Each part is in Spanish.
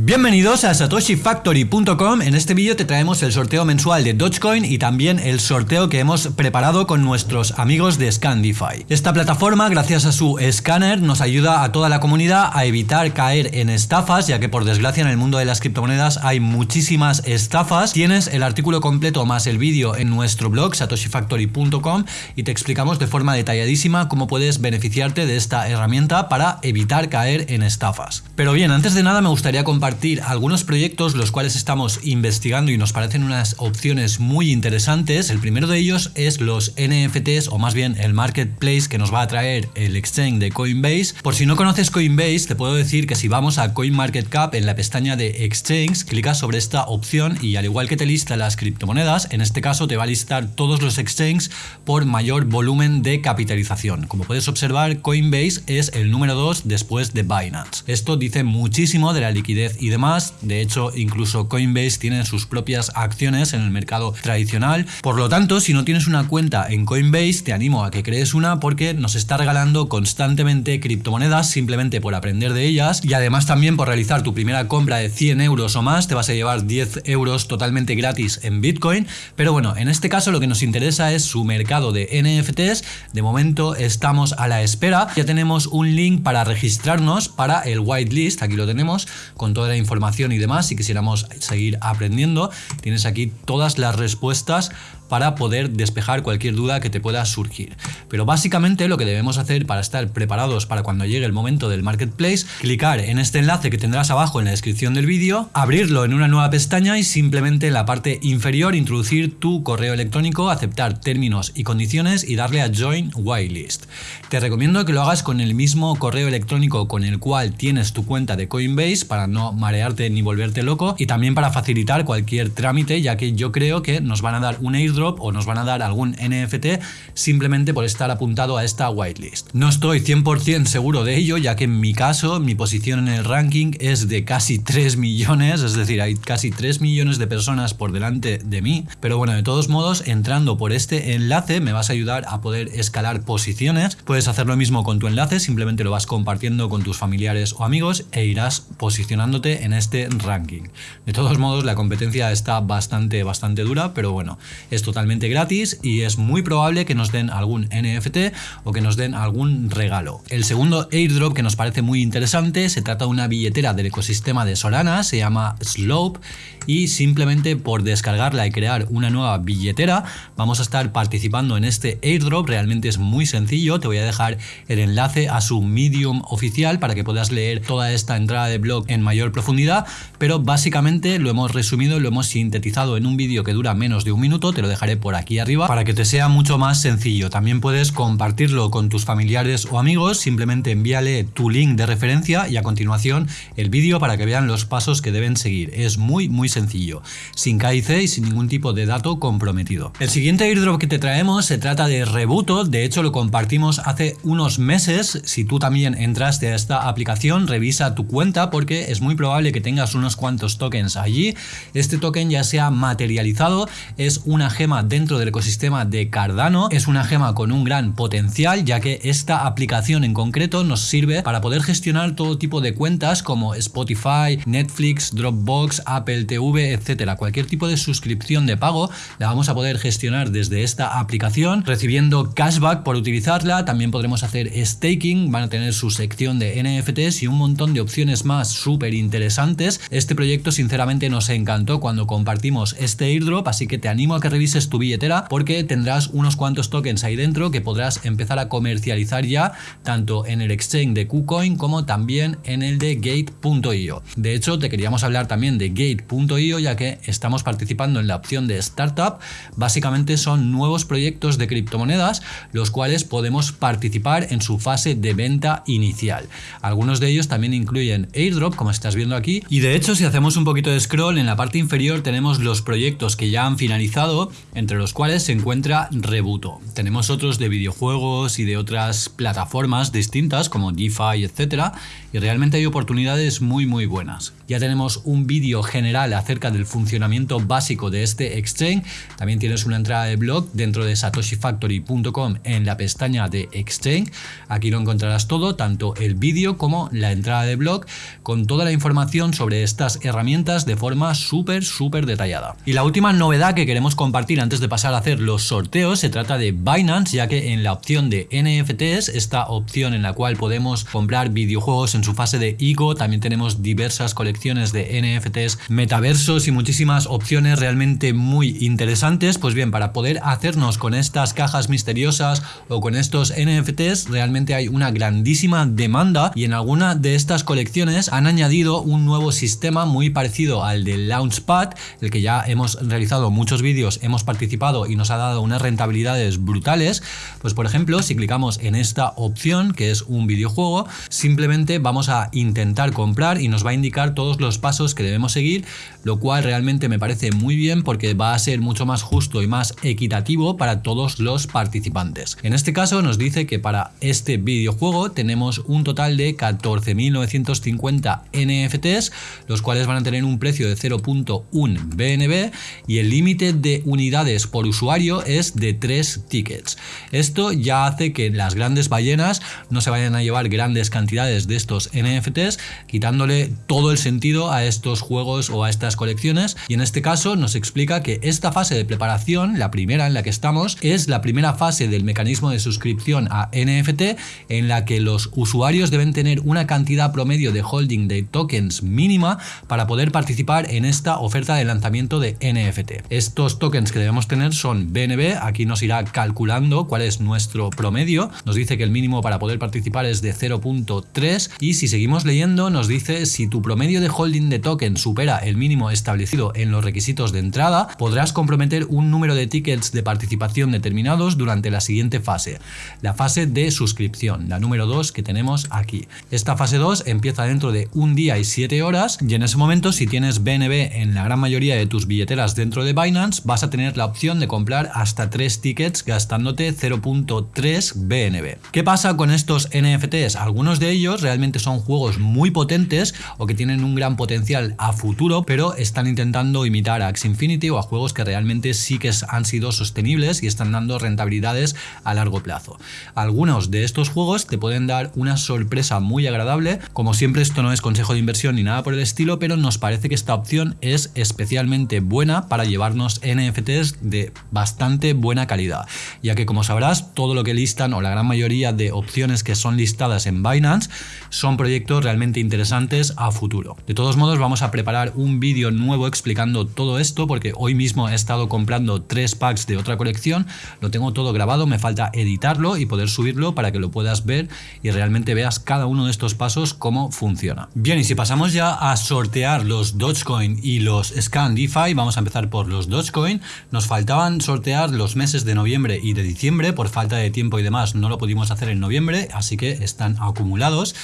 Bienvenidos a satoshifactory.com. En este vídeo te traemos el sorteo mensual de Dogecoin y también el sorteo que hemos preparado con nuestros amigos de Scandify. Esta plataforma, gracias a su escáner, nos ayuda a toda la comunidad a evitar caer en estafas, ya que por desgracia en el mundo de las criptomonedas hay muchísimas estafas. Tienes el artículo completo más el vídeo en nuestro blog satoshifactory.com y te explicamos de forma detalladísima cómo puedes beneficiarte de esta herramienta para evitar caer en estafas. Pero bien, antes de nada me gustaría compartir algunos proyectos los cuales estamos investigando y nos parecen unas opciones muy interesantes. El primero de ellos es los NFTs o más bien el marketplace que nos va a traer el exchange de Coinbase. Por si no conoces Coinbase, te puedo decir que si vamos a CoinMarketCap en la pestaña de exchange, clicas sobre esta opción y al igual que te lista las criptomonedas, en este caso te va a listar todos los exchanges por mayor volumen de capitalización. Como puedes observar, Coinbase es el número 2 después de Binance. Esto dice muchísimo de la liquidez y demás. De hecho, incluso Coinbase tiene sus propias acciones en el mercado tradicional. Por lo tanto, si no tienes una cuenta en Coinbase, te animo a que crees una porque nos está regalando constantemente criptomonedas simplemente por aprender de ellas y además también por realizar tu primera compra de 100 euros o más te vas a llevar 10 euros totalmente gratis en Bitcoin. Pero bueno, en este caso lo que nos interesa es su mercado de NFTs. De momento estamos a la espera. Ya tenemos un link para registrarnos para el whitelist. Aquí lo tenemos con la información y demás, si quisiéramos seguir aprendiendo, tienes aquí todas las respuestas para poder despejar cualquier duda que te pueda surgir. Pero básicamente lo que debemos hacer para estar preparados para cuando llegue el momento del marketplace, clicar en este enlace que tendrás abajo en la descripción del vídeo, abrirlo en una nueva pestaña y simplemente en la parte inferior introducir tu correo electrónico, aceptar términos y condiciones y darle a Join Whitelist. Te recomiendo que lo hagas con el mismo correo electrónico con el cual tienes tu cuenta de Coinbase para no marearte ni volverte loco y también para facilitar cualquier trámite ya que yo creo que nos van a dar un airdrop o nos van a dar algún NFT simplemente por estar apuntado a esta whitelist. No estoy 100% seguro de ello, ya que en mi caso, mi posición en el ranking es de casi 3 millones, es decir, hay casi 3 millones de personas por delante de mí. Pero bueno, de todos modos, entrando por este enlace me vas a ayudar a poder escalar posiciones. Puedes hacer lo mismo con tu enlace, simplemente lo vas compartiendo con tus familiares o amigos e irás posicionándote en este ranking. De todos modos, la competencia está bastante, bastante dura, pero bueno, es totalmente gratis y es muy probable que nos den algún NFT o que nos den algún regalo. El segundo airdrop que nos parece muy interesante se trata de una billetera del ecosistema de Solana, se llama Slope y simplemente por descargarla y crear una nueva billetera vamos a estar participando en este airdrop, realmente es muy sencillo, te voy a dejar el enlace a su Medium oficial para que puedas leer toda esta entrada de blog en mayor profundidad, pero básicamente lo hemos resumido, lo hemos sintetizado en un vídeo que dura menos de un minuto, te lo dejaré por aquí arriba para que te sea mucho más sencillo. También puedes compartirlo con tus familiares o amigos, simplemente envíale tu link de referencia y a continuación el vídeo para que vean los pasos que deben seguir. Es muy muy sencillo, sin KIC y sin ningún tipo de dato comprometido. El siguiente airdrop que te traemos se trata de Rebuto, de hecho lo compartimos hace unos meses. Si tú también entraste a esta aplicación, revisa tu cuenta porque es muy probable que tengas unos cuantos tokens allí. Este token ya se ha materializado, es una gema dentro del ecosistema de Cardano. Es una gema con un gran potencial ya que esta aplicación en concreto nos sirve para poder gestionar todo tipo de cuentas como Spotify, Netflix, Dropbox, Apple TV, etcétera. Cualquier tipo de suscripción de pago la vamos a poder gestionar desde esta aplicación recibiendo cashback por utilizarla. También podremos hacer staking, van a tener su sección de NFTs y un montón de opciones más súper interesantes. Este proyecto sinceramente nos encantó cuando compartimos este airdrop, así que te animo a que revises tu billetera porque tendrás unos cuantos tokens ahí dentro que podrás empezar a comercializar ya tanto en el exchange de KuCoin como también en el de Gate.io. De hecho, te queríamos hablar también de Gate.io ya que estamos participando en la opción de Startup. Básicamente son nuevos proyectos de criptomonedas los cuales podemos participar en su fase de venta inicial. Algunos de ellos también incluyen airdrop como estás viendo aquí y de hecho si hacemos un poquito de scroll en la parte inferior tenemos los proyectos que ya han finalizado entre los cuales se encuentra Rebuto. Tenemos otros de videojuegos y de otras plataformas distintas como DeFi, etcétera, y realmente hay oportunidades muy muy buenas. Ya tenemos un vídeo general acerca del funcionamiento básico de este exchange, también tienes una entrada de blog dentro de satoshifactory.com en la pestaña de exchange, aquí lo encontrarás todo, tanto el vídeo como la entrada de blog, con toda la información sobre estas herramientas de forma súper súper detallada. Y la última novedad que queremos compartir antes de pasar a hacer los sorteos se trata de Binance, ya que en la opción de NFTs, esta opción en la cual podemos comprar videojuegos en su fase de ICO, también tenemos diversas colecciones de NFTs, metaversos y muchísimas opciones realmente muy interesantes. Pues bien, para poder hacernos con estas cajas misteriosas o con estos NFTs, realmente hay una grandísima demanda y en alguna de estas colecciones han añadido un nuevo sistema muy parecido al del Launchpad, el que ya hemos realizado muchos vídeos, hemos participado y nos ha dado unas rentabilidades brutales. Pues por ejemplo, si clicamos en esta opción, que es un videojuego, simplemente vamos a intentar comprar y nos va a indicar todos los pasos que debemos seguir, lo cual realmente me parece muy bien porque va a ser mucho más justo y más equitativo para todos los participantes. En este caso nos dice que para este videojuego tenemos un total de 14.950 NFTs, los cuales van a tener un precio de 0.1 BNB y el límite de unidades por usuario es de 3 tickets. Esto ya hace que las grandes ballenas no se vayan a llevar grandes cantidades de estos NFTs, quitándole todo el sentido a estos juegos o a estas colecciones y en este caso nos explica que esta fase de preparación, la primera en la que estamos, es la primera fase del mecanismo de suscripción a NFT en la que los usuarios deben tener una cantidad promedio de holding de tokens mínima para poder participar en esta oferta de lanzamiento de NFT. Estos tokens que debemos tener son BNB, aquí nos irá calculando cuál es nuestro promedio, nos dice que el mínimo para poder participar es de 0.3 y si seguimos leyendo nos dice si tu promedio de holding de token supera el mínimo establecido en los requisitos de entrada, podrás comprometer un número de tickets de participación determinados durante la siguiente fase, la fase de suscripción, la número 2 que tenemos aquí. Esta fase 2 empieza dentro de un día y 7 horas. Y en ese momento si tienes BNB en la gran mayoría de tus billeteras dentro de Binance vas a la opción de comprar hasta 3 tickets gastándote 0.3 BNB. ¿Qué pasa con estos NFTs? Algunos de ellos realmente son juegos muy potentes o que tienen un gran potencial a futuro pero están intentando imitar a Axie Infinity o a juegos que realmente sí que han sido sostenibles y están dando rentabilidades a largo plazo. Algunos de estos juegos te pueden dar una sorpresa muy agradable, como siempre esto no es consejo de inversión ni nada por el estilo, pero nos parece que esta opción es especialmente buena para llevarnos NFTs de bastante buena calidad, ya que como sabrás todo lo que listan o la gran mayoría de opciones que son listadas en Binance son proyectos realmente interesantes a futuro. De todos modos vamos a preparar un vídeo nuevo explicando todo esto porque hoy mismo he estado comprando tres packs de otra colección, lo tengo todo grabado, me falta editarlo y poder subirlo para que lo puedas ver y realmente veas cada uno de estos pasos cómo funciona. Bien, y si pasamos ya a sortear los Dogecoin y los Scan DeFi, vamos a empezar por los Dogecoin. Nos faltaban sortear los meses de noviembre y de diciembre, por falta de tiempo y demás no lo pudimos hacer en noviembre, así que están acumulados.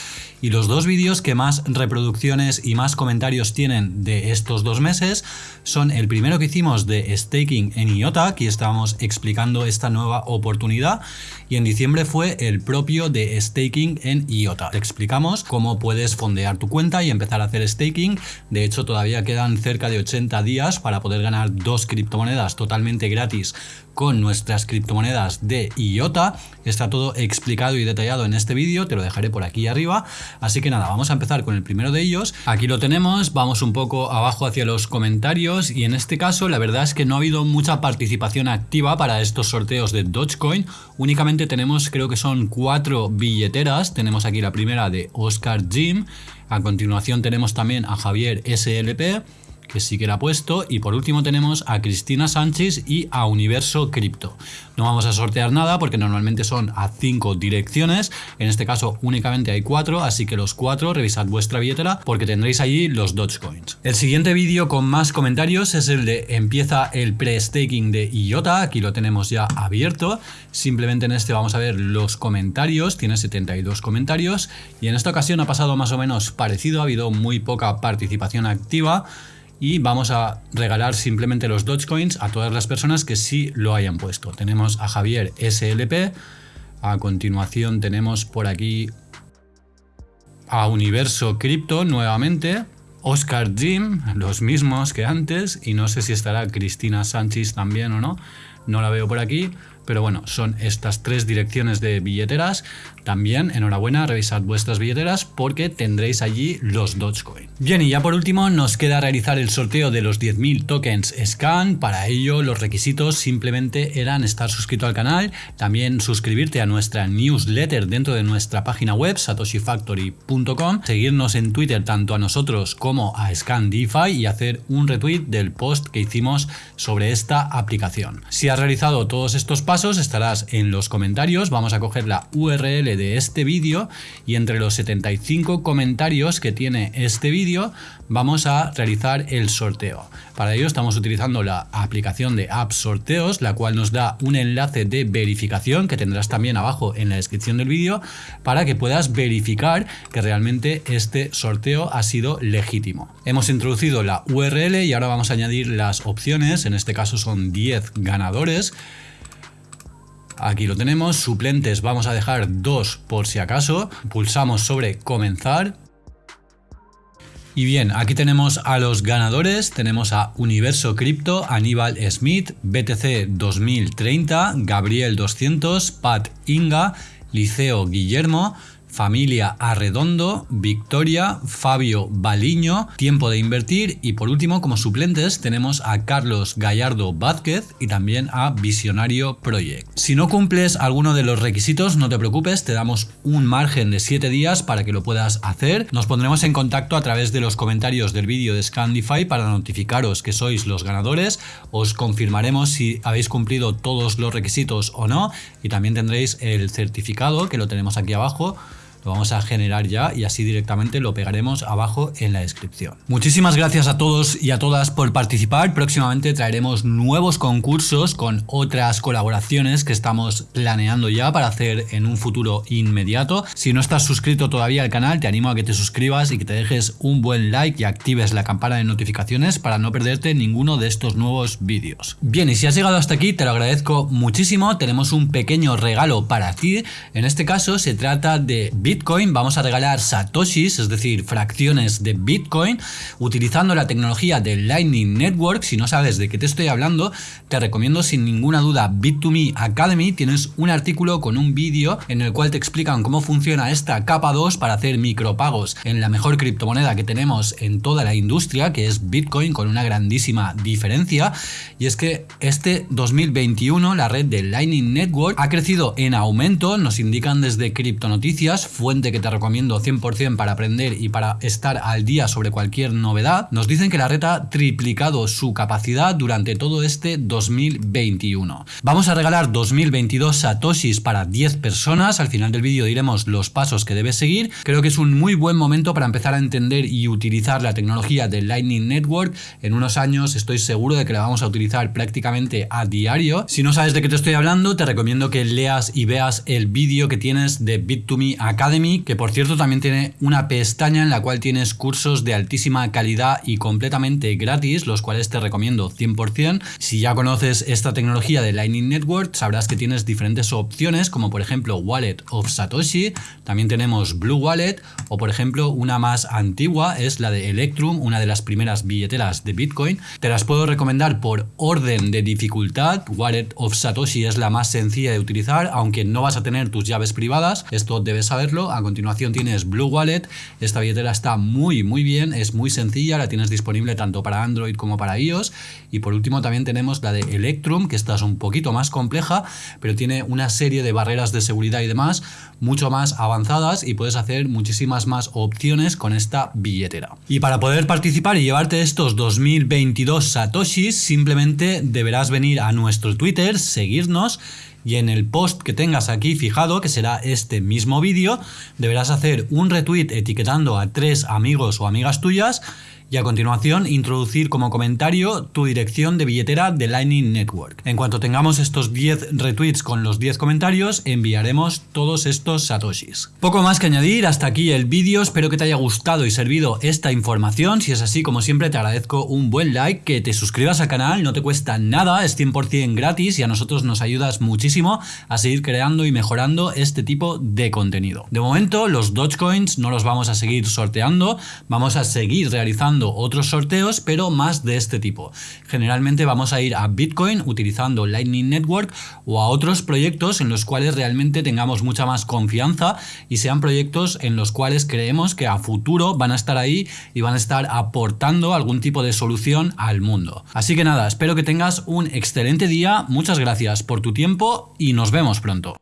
Y los dos vídeos que más reproducciones y más comentarios tienen de estos dos meses son el primero que hicimos de staking en IOTA, aquí estábamos explicando esta nueva oportunidad, y en diciembre fue el propio de staking en IOTA. Te explicamos cómo puedes fondear tu cuenta y empezar a hacer staking. De hecho, todavía quedan cerca de 80 días para poder ganar dos criptomonedas totalmente gratis con nuestras criptomonedas de IOTA. Está todo explicado y detallado en este vídeo, te lo dejaré por aquí arriba. Así que nada, vamos a empezar con el primero de ellos. Aquí lo tenemos, vamos un poco abajo hacia los comentarios y en este caso la verdad es que no ha habido mucha participación activa para estos sorteos de Dogecoin. Únicamente tenemos, creo que son cuatro billeteras. Tenemos aquí la primera de Oscar Jim. A continuación tenemos también a Javier SLP que sí que la ha puesto. Y por último tenemos a Cristina Sánchez y a Universo Cripto. No vamos a sortear nada porque normalmente son a 5 direcciones. En este caso únicamente hay 4, así que los 4 revisad vuestra billetera porque tendréis allí los Dogecoins. El siguiente vídeo con más comentarios es el de empieza el pre-staking de IOTA. Aquí lo tenemos ya abierto. Simplemente en este vamos a ver los comentarios. Tiene 72 comentarios y en esta ocasión ha pasado más o menos parecido. Ha habido muy poca participación activa y vamos a regalar simplemente los Dogecoins a todas las personas que sí lo hayan puesto. Tenemos a Javier SLP, a continuación tenemos por aquí a Universo Cripto nuevamente, Oscar Jim, los mismos que antes, y no sé si estará Cristina Sánchez también o no, no la veo por aquí. Pero bueno, son estas tres direcciones de billeteras. También, enhorabuena, revisad vuestras billeteras porque tendréis allí los Dogecoin. Bien, y ya por último nos queda realizar el sorteo de los 10.000 tokens Scan. Para ello los requisitos simplemente eran estar suscrito al canal, también suscribirte a nuestra newsletter dentro de nuestra página web satoshifactory.com, seguirnos en Twitter tanto a nosotros como a Scan DeFi y hacer un retweet del post que hicimos sobre esta aplicación. Si has realizado todos estos pasos, estarás en los comentarios, vamos a coger la URL de este vídeo y entre los 75 comentarios que tiene este vídeo vamos a realizar el sorteo. Para ello estamos utilizando la aplicación de App Sorteos, la cual nos da un enlace de verificación que tendrás también abajo en la descripción del vídeo para que puedas verificar que realmente este sorteo ha sido legítimo. Hemos introducido la URL y ahora vamos a añadir las opciones, en este caso son 10 ganadores Aquí lo tenemos, suplentes vamos a dejar dos por si acaso, pulsamos sobre comenzar. Y bien, aquí tenemos a los ganadores, tenemos a Universo Cripto, Aníbal Smith, BTC 2030, Gabriel 200, Pat Inga, Liceo Guillermo, Familia Arredondo, Victoria, Fabio Baliño, Tiempo de Invertir y por último como suplentes tenemos a Carlos Gallardo Vázquez y también a Visionario Project. Si no cumples alguno de los requisitos no te preocupes, te damos un margen de 7 días para que lo puedas hacer. Nos pondremos en contacto a través de los comentarios del vídeo de Scandify para notificaros que sois los ganadores, os confirmaremos si habéis cumplido todos los requisitos o no y también tendréis el certificado que lo tenemos aquí abajo lo vamos a generar ya y así directamente lo pegaremos abajo en la descripción. Muchísimas gracias a todos y a todas por participar. Próximamente traeremos nuevos concursos con otras colaboraciones que estamos planeando ya para hacer en un futuro inmediato. Si no estás suscrito todavía al canal, te animo a que te suscribas y que te dejes un buen like y actives la campana de notificaciones para no perderte ninguno de estos nuevos vídeos. Bien, y si has llegado hasta aquí, te lo agradezco muchísimo. Tenemos un pequeño regalo para ti. En este caso se trata de Bitcoin vamos a regalar satoshis, es decir, fracciones de Bitcoin, utilizando la tecnología de Lightning Network. Si no sabes de qué te estoy hablando, te recomiendo sin ninguna duda Bit2Me Academy. Tienes un artículo con un vídeo en el cual te explican cómo funciona esta capa 2 para hacer micropagos en la mejor criptomoneda que tenemos en toda la industria, que es Bitcoin, con una grandísima diferencia. Y es que este 2021 la red de Lightning Network ha crecido en aumento, nos indican desde Cripto Noticias, fuente que te recomiendo 100% para aprender y para estar al día sobre cualquier novedad, nos dicen que la red ha triplicado su capacidad durante todo este 2021. Vamos a regalar 2022 satoshis para 10 personas, al final del vídeo diremos los pasos que debes seguir. Creo que es un muy buen momento para empezar a entender y utilizar la tecnología del Lightning Network. En unos años estoy seguro de que la vamos a utilizar prácticamente a diario. Si no sabes de qué te estoy hablando, te recomiendo que leas y veas el vídeo que tienes de Bit2Me Academy que por cierto también tiene una pestaña en la cual tienes cursos de altísima calidad y completamente gratis, los cuales te recomiendo 100%. Si ya conoces esta tecnología de Lightning Network, sabrás que tienes diferentes opciones, como por ejemplo Wallet of Satoshi, también tenemos Blue Wallet, o por ejemplo una más antigua es la de Electrum, una de las primeras billeteras de Bitcoin. Te las puedo recomendar por orden de dificultad. Wallet of Satoshi es la más sencilla de utilizar, aunque no vas a tener tus llaves privadas, esto debes saberlo a continuación tienes Blue Wallet. Esta billetera está muy muy bien, es muy sencilla, la tienes disponible tanto para Android como para iOS. Y por último también tenemos la de Electrum, que esta es un poquito más compleja, pero tiene una serie de barreras de seguridad y demás mucho más avanzadas y puedes hacer muchísimas más opciones con esta billetera. Y para poder participar y llevarte estos 2022 satoshis, simplemente deberás venir a nuestro Twitter, seguirnos y en el post que tengas aquí fijado, que será este mismo vídeo, deberás hacer un retweet etiquetando a tres amigos o amigas tuyas y a continuación introducir como comentario tu dirección de billetera de Lightning Network. En cuanto tengamos estos 10 retweets con los 10 comentarios, enviaremos todos estos satoshis. Poco más que añadir, hasta aquí el vídeo, espero que te haya gustado y servido esta información, si es así como siempre te agradezco un buen like, que te suscribas al canal, no te cuesta nada, es 100% gratis y a nosotros nos ayudas muchísimo a seguir creando y mejorando este tipo de contenido. De momento los Dogecoins no los vamos a seguir sorteando, vamos a seguir realizando otros sorteos pero más de este tipo. Generalmente vamos a ir a Bitcoin utilizando Lightning Network o a otros proyectos en los cuales realmente tengamos mucha más confianza y sean proyectos en los cuales creemos que a futuro van a estar ahí y van a estar aportando algún tipo de solución al mundo. Así que nada, espero que tengas un excelente día, muchas gracias por tu tiempo y nos vemos pronto.